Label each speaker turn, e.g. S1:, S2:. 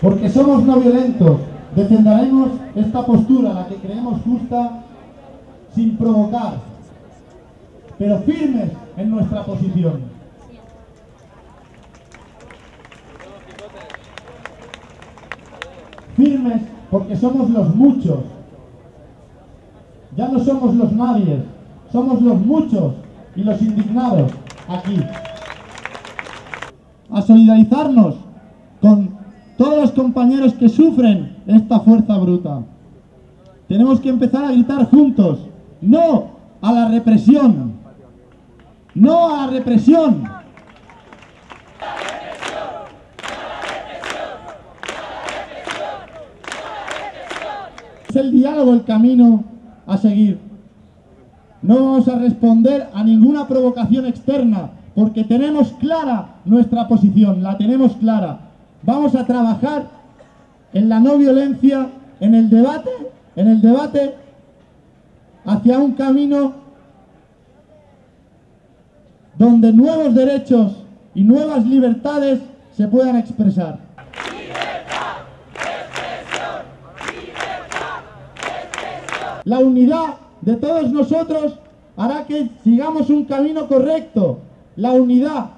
S1: Porque somos no violentos, defenderemos esta postura, la que creemos justa, sin provocar, pero firmes en nuestra posición. Firmes porque somos los muchos. Ya no somos los nadie, somos los muchos y los indignados aquí. A solidarizarnos con todos los compañeros que sufren esta fuerza bruta. Tenemos que empezar a gritar juntos, no a la represión, no a la represión. Es el diálogo el camino a seguir. No vamos a responder a ninguna provocación externa, porque tenemos clara nuestra posición, la tenemos clara. Vamos a trabajar en la no violencia, en el debate, en el debate hacia un camino donde nuevos derechos y nuevas libertades se puedan expresar. La unidad de todos nosotros hará que sigamos un camino correcto. La unidad